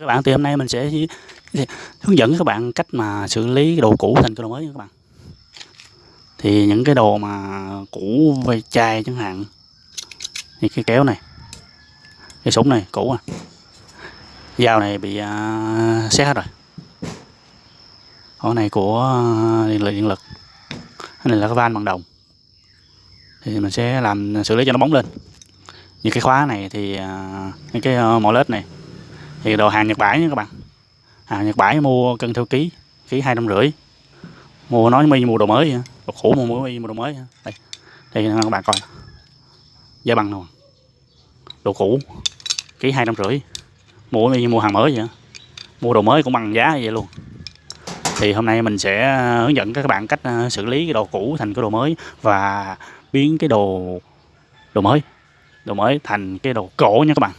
các bạn thì hôm nay mình sẽ hướng dẫn các bạn cách mà xử lý cái đồ cũ thành cái đồ mới nha các bạn. Thì những cái đồ mà cũ về chai chẳng hạn. Như cái kéo này cái súng này cũ à. Dao này bị à, uh, xét hết rồi. Con này của à, điện lực điện lực. Cái này là cái van bằng đồng. Thì mình sẽ làm xử lý cho nó bóng lên. Như cái khóa này thì uh, những cái uh, mỏ lết này thì đồ hàng Nhật Bản nha các bạn. Hàng Nhật Bản mua cân theo ký ký hai trăm rưỡi. Mua nói mi mua đồ mới vậy. đồ cũ mua mi mua đồ mới đây đây các bạn coi. Giá bằng nào đồ cũ, ký hai trăm rưỡi. Mua mi mua hàng mới vậy mua đồ mới cũng bằng giá vậy luôn. Thì hôm nay mình sẽ hướng dẫn các bạn cách à, xử lý cái đồ cũ thành cái đồ mới và biến cái đồ đồ mới đồ mới thành cái đồ cổ nha các bạn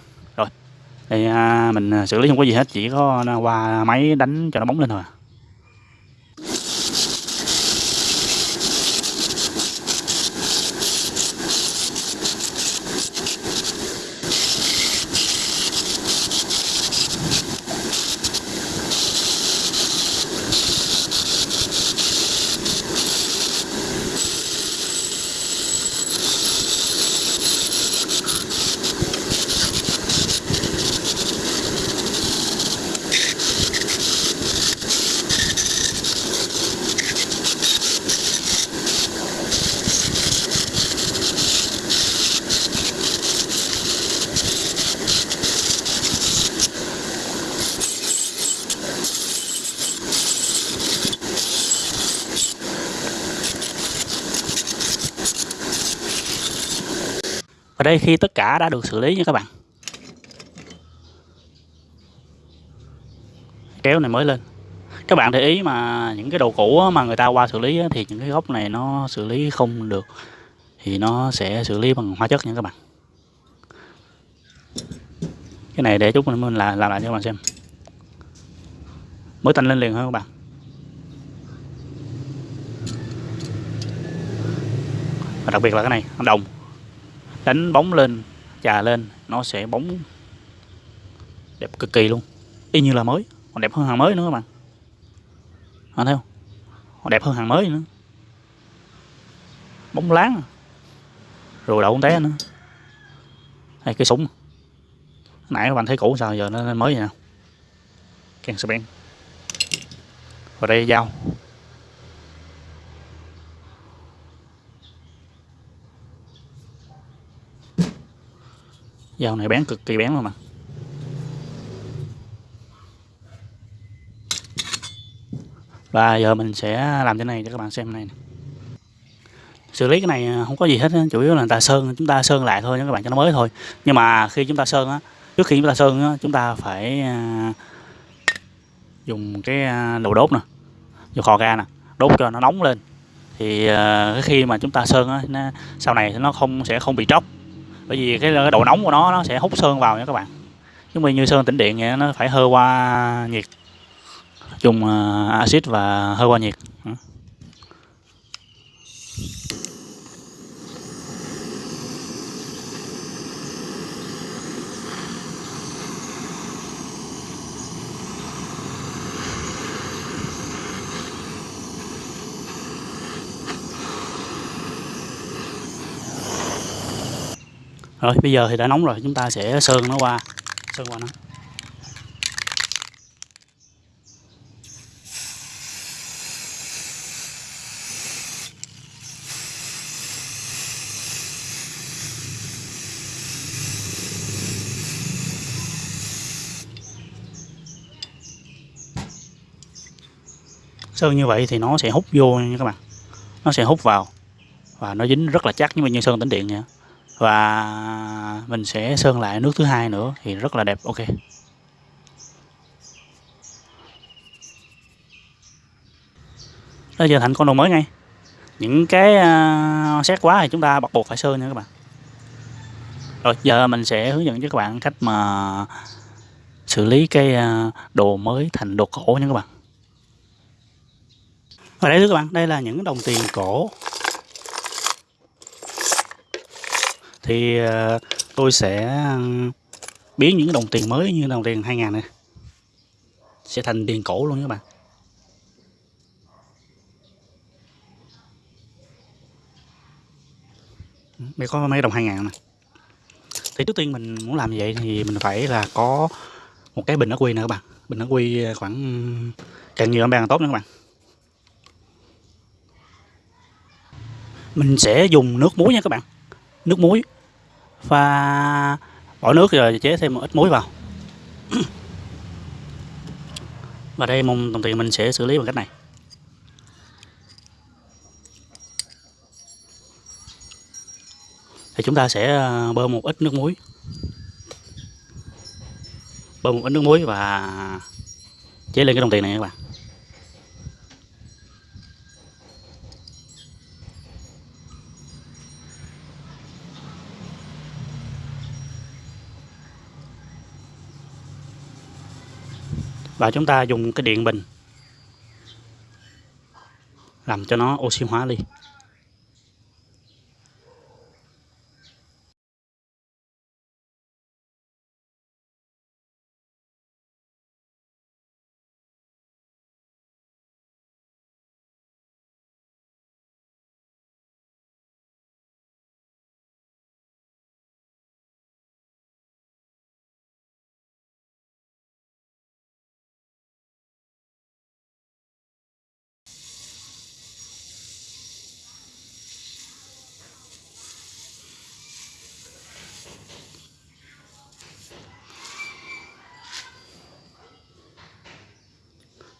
thì à, mình à, xử lý không có gì hết chỉ có à, qua máy đánh cho nó bóng lên thôi à. Và đây khi tất cả đã được xử lý nha các bạn. Kéo này mới lên. Các bạn để ý mà những cái đồ cũ mà người ta qua xử lý thì những cái gốc này nó xử lý không được. Thì nó sẽ xử lý bằng hóa chất nha các bạn. Cái này để chút mình là làm lại cho các bạn xem. Mới tanh lên liền thôi các bạn? Và đặc biệt là cái này, đồng đánh bóng lên trà lên nó sẽ bóng đẹp cực kỳ luôn. Y như là mới còn đẹp hơn hàng mới nữa các bạn. Anh thấy không? Còn đẹp hơn hàng mới nữa. Bóng láng à. rồi đậu té nữa. Đây cái súng à. nãy các bạn thấy cũ sao giờ nó mới vậy nào. Càng saben, rồi đây dao. Dao này bén cực kỳ bén luôn mà và giờ mình sẽ làm cái này cho các bạn xem này xử lý cái này à, không có gì hết chủ yếu là người ta sơn, chúng ta sơn lại thôi nha các bạn cho nó mới thôi. Nhưng mà khi chúng ta sơn á, trước khi chúng ta sơn á, chúng ta phải à, dùng cái à, đầu đồ đốt nè, dùng kho ga nè, đốt cho nó nóng lên. Thì khi mà chúng ta sơn á sau này nó không, sẽ không bị tróc bởi vì cái, cái độ nóng của nó nó sẽ hút sơn vào nha các bạn. Chứ mà như sơn tĩnh điện nó phải hơi qua nhiệt. Dùng à, axit và hơi qua nhiệt. Rồi, bây giờ thì đã nóng rồi, chúng ta sẽ sơn nó qua, sơn qua nó. Sơn như vậy thì nó sẽ hút vô nha các bạn. Nó sẽ hút vào và nó dính rất là chắc nhưng mà như sơn tĩnh điện nha và mình sẽ sơn lại nước thứ hai nữa thì rất là đẹp. Ok. Đó giờ thành con đồ mới ngay. Những cái uh, xét quá thì chúng ta bắt buộc phải sơn nha các bạn. Rồi giờ mình sẽ hướng dẫn cho các bạn cách mà xử lý cái uh, đồ mới thành đồ cổ nha các bạn. Và đây các bạn đây là những đồng tiền cổ. Thì ờ, tôi sẽ ờ, biến những đồng tiền mới như đồng tiền 2000 này. Sẽ thành tiền cổ luôn các bạn. Đây có mấy đồng 2 ngàn thì trước tiên mình muốn làm như vậy thì mình phải là có một cái bình ắc quy nè các bạn. Bình ắc quy ờ, khoảng càng nhiều càng tốt nữa các bạn. Mình sẽ dùng nước muối nha các bạn. Nước muối pha bỏ nước rồi chế thêm một ít muối vào. Và đây mong đồng tiền mình sẽ xử lý bằng cách này. Thì chúng ta sẽ ờ, bơm một ít nước muối. Bơm một ít nước muối và chế lên cái đồng tiền này các bạn. Và chúng ta dùng cái điện bình. Làm cho nó oxy hóa đi.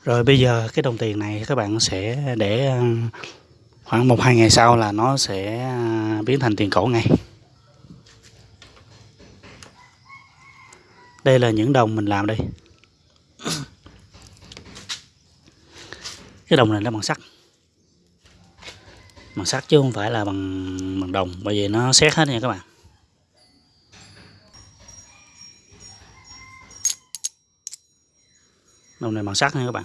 Rồi bây giờ cái đồng tiền này các bạn sẽ để ờ, khoảng một, hai ngày sau là nó sẽ ờ, biến thành tiền cổ ngay. Đây là những đồng mình làm đây. Cái đồng này nó bằng sắt. Bằng sắt chứ không phải là bằng bằng đồng, bởi vì nó xét hết nha các bạn. Đồng này bằng sắt nha các bạn.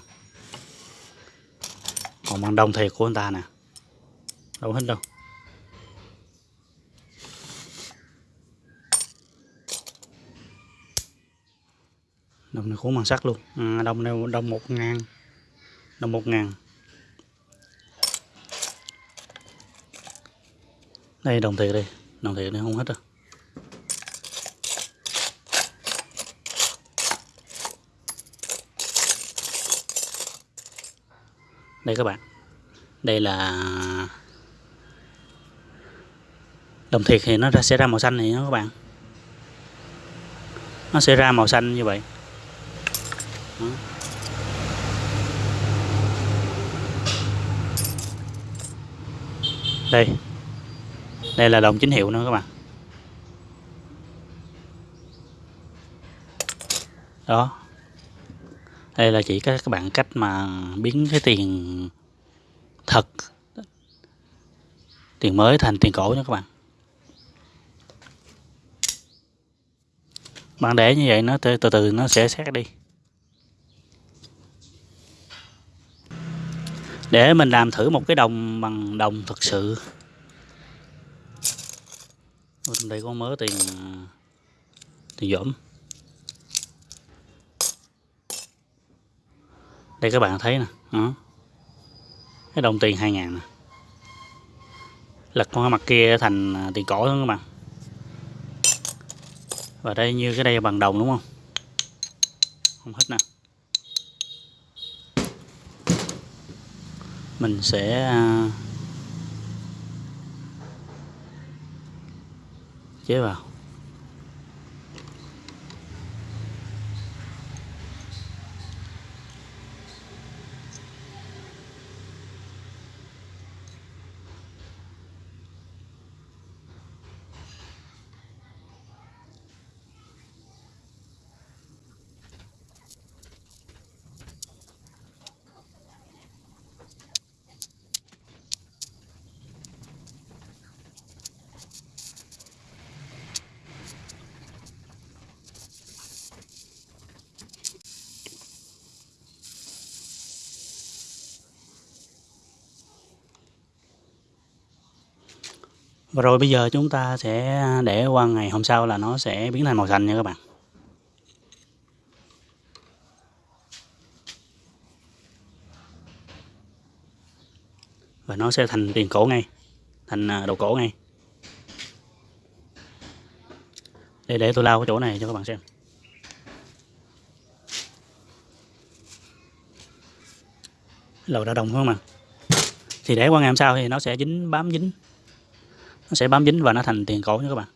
Còn bằng đồng thiệt của anh ta nè. Đâu hết đâu. Đồng này cũng bằng sắt luôn. À, đồng này đồng một ngàn. Đồng một ngàn. Đây đồng thiệt đây đồng thiệt này không hết đâu. Đây các bạn. Đây là đồng thiệt thì nó sẽ ra màu xanh này nha các bạn. Nó sẽ ra màu xanh như vậy. Đó. đây. Đây là đồng chính hiệu nữa các bạn. Đó đây là chỉ các các bạn cách mà biến cái tiền thật, tiền mới thành tiền cổ nha các bạn. Bạn để như vậy nó từ từ nó sẽ xét đi. Để mình làm thử một cái đồng bằng đồng thật sự. Đây có mớ tiền tiền dỗm. Đây các bạn thấy nè. Đó. cái đồng tiền 2 ngàn nè. Lật qua mặt kia thành à, tiền cổ luôn các bạn. Và đây như cái đây bằng đồng đúng không? Không hết nè. Mình sẽ à, chế vào. Và rồi bây giờ chúng ta sẽ để qua ngày hôm sau là nó sẽ biến thành màu xanh nha các bạn. Và nó sẽ thành tiền cổ ngay, thành à, đầu cổ ngay. Để để tôi lau cái chỗ này cho các bạn xem. Lầu đã đồng không ạ? Thì để qua ngày hôm sau thì nó sẽ dính bám dính nó sẽ bám dính và nó thành tiền cổ nha các bạn.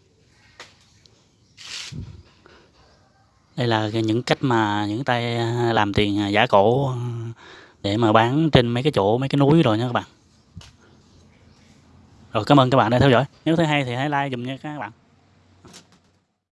Đây là những cách mà những tay à, làm tiền à, giả cổ à, để mà bán trên mấy cái chỗ, mấy cái núi rồi nha các bạn. Rồi cảm ơn các bạn đã theo dõi. Nếu thấy hay thì hãy like dùm nha các bạn.